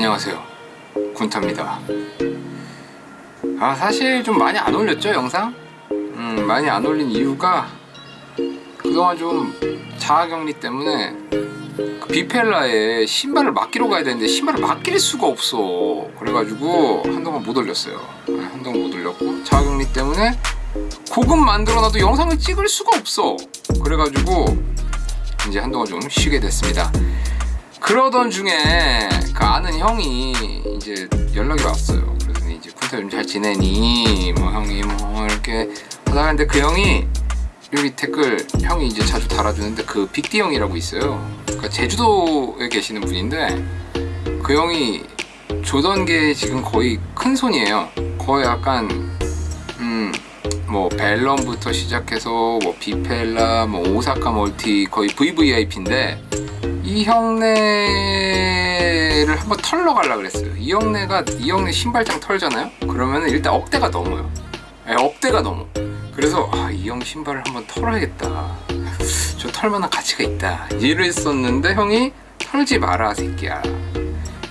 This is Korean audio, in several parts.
안녕하세요. 군타입니다. 아 사실 좀 많이 안 올렸죠 영상? 음 많이 안 올린 이유가 그동안 좀 자가격리 때문에 그 비펠라에 신발을 맡기러 가야 되는데 신발을 맡길 수가 없어. 그래가지고 한동안 못 올렸어요. 네, 한동안 못 올렸고 자가격리 때문에 곡은 만들어놔도 영상을 찍을 수가 없어. 그래가지고 이제 한동안 좀 쉬게 됐습니다 그러던 중에 그 아는 형이 이제 연락이 왔어요. 그래서 이제 군타 요즘 잘 지내니? 뭐 형이 뭐 이렇게 하다가 근데 그 형이 여기 댓글 형이 이제 자주 달아주는데 그 빅디 형이라고 있어요. 그러니까 제주도에 계시는 분인데 그 형이 조던계 지금 거의 큰 손이에요. 거의 약간 음 뭐 벨럼부터 시작해서 뭐 비펠라 뭐 오사카 멀티 거의 VVIP인데 이 형네를 한번 털러 가려 그랬어요. 이 형네가 이 형네 신발장 털잖아요? 그러면 일단 억대가 넘어요. 네, 억대가 넘어. 그래서 아, 이 형 신발을 한번 털어야겠다. 저 털만한 가치가 있다. 이랬었는데 형이 털지 마라 새끼야.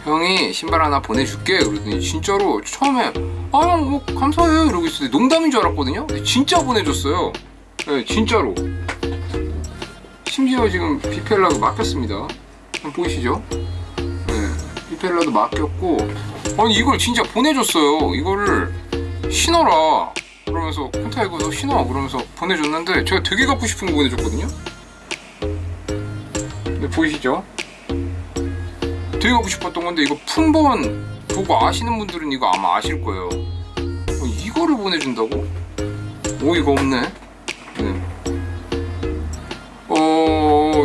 형이 신발 하나 보내줄게. 그러더니 진짜로 처음에 아 형 뭐 감사해요. 이러고 있었는데 농담인 줄 알았거든요? 진짜 보내줬어요. 네, 진짜로 심지어 지금 비펠라도 맡겼습니다 보이시죠? 네, 비펠라도 맡겼고 아니 이걸 진짜 보내줬어요 이거를 신어라 그러면서 콘타 이거 너 신어 그러면서 보내줬는데 제가 되게 갖고 싶은 거 보내줬거든요 네, 보이시죠? 되게 갖고 싶었던 건데 이거 품번 보고 아시는 분들은 이거 아마 아실 거예요 어, 이거를 보내준다고? 오이가 없네 네.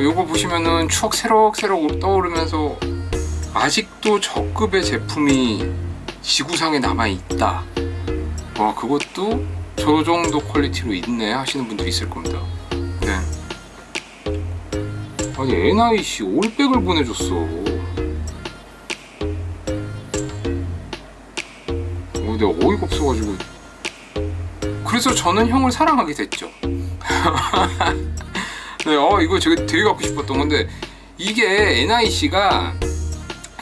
어 요거 보시면은 추억 새록새록 떠오르면서 아직도 저급의 제품이 지구상에 남아있다. 와 그것도 저 정도 퀄리티로 있네 하시는 분들이 있을 겁니다. 네. 아니 NIC 올백을 보내줬어. 어, 내가 어이가 없어가지고. 그래서 저는 형을 사랑하게 됐죠 네, 어 이거 제가 되게 갖고 싶었던 건데 이게 NIC가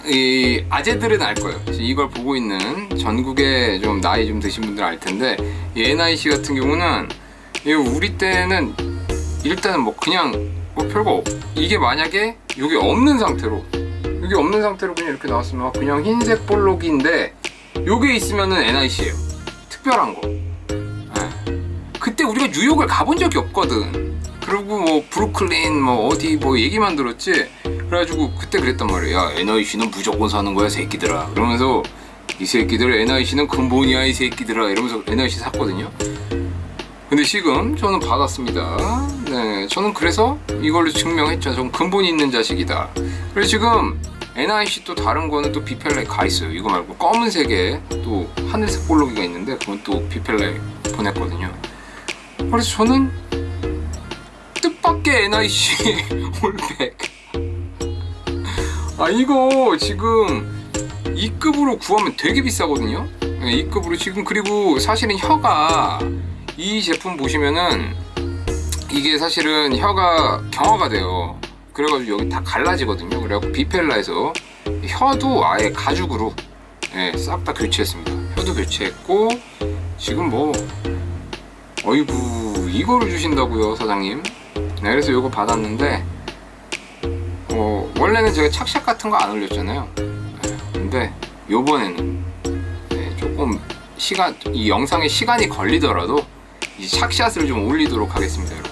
이 아재들은 알 거예요. 이걸 보고 있는 전국에 좀 나이 좀 드신 분들 알 텐데 이 NIC 같은 경우는 우리 때는 일단은 뭐 그냥 뭐 별거 없. 이게 만약에 여기 없는 상태로 여기 없는 상태로 그냥 이렇게 나왔으면 그냥 흰색 볼록인데 요게 있으면은 NIC예요. 특별한 거. 네. 그때 우리가 뉴욕을 가본 적이 없거든. 그리고 뭐 브루클린 뭐 어디 뭐 얘기만 들었지? 그래가지고 그때 그랬단 말이야. 야 NIC는 무조건 사는 거야 새끼들아. 그러면서 이 새끼들 NIC는 근본이야 이 새끼들아. 이러면서 NIC 샀거든요. 근데 지금 저는 받았습니다. 네 저는 그래서 이걸로 증명했죠. 전 근본이 있는 자식이다. 그래서 지금 NIC 또 다른 거는 또 비펠라에 가 있어요. 이거 말고 검은색에 또 하늘색 볼로기가 있는데 그건 또 비펠라에 보냈거든요. 그래서 저는 뜻밖의 NIC 올백. 아 이거 지금 2급으로 구하면 되게 비싸거든요? 2급으로 지금 그리고 사실은 혀가 이 제품 보시면은 이게 사실은 혀가 경화가 돼요. 그래가지고 여기 다 갈라지거든요. 그래갖고 비펠라에서. 혀도 아예 가죽으로 네, 싹다 교체했습니다. 혀도 교체했고 지금 뭐 어이구 이거를 주신다고요 사장님 네, 그래서 이거 받았는데 어, 원래는 제가 착샷 같은 거 안 올렸잖아요. 네, 근데 요번에는 네, 조금 시간 이 영상에 시간이 걸리더라도 이 착샷을 좀 올리도록 하겠습니다 여러분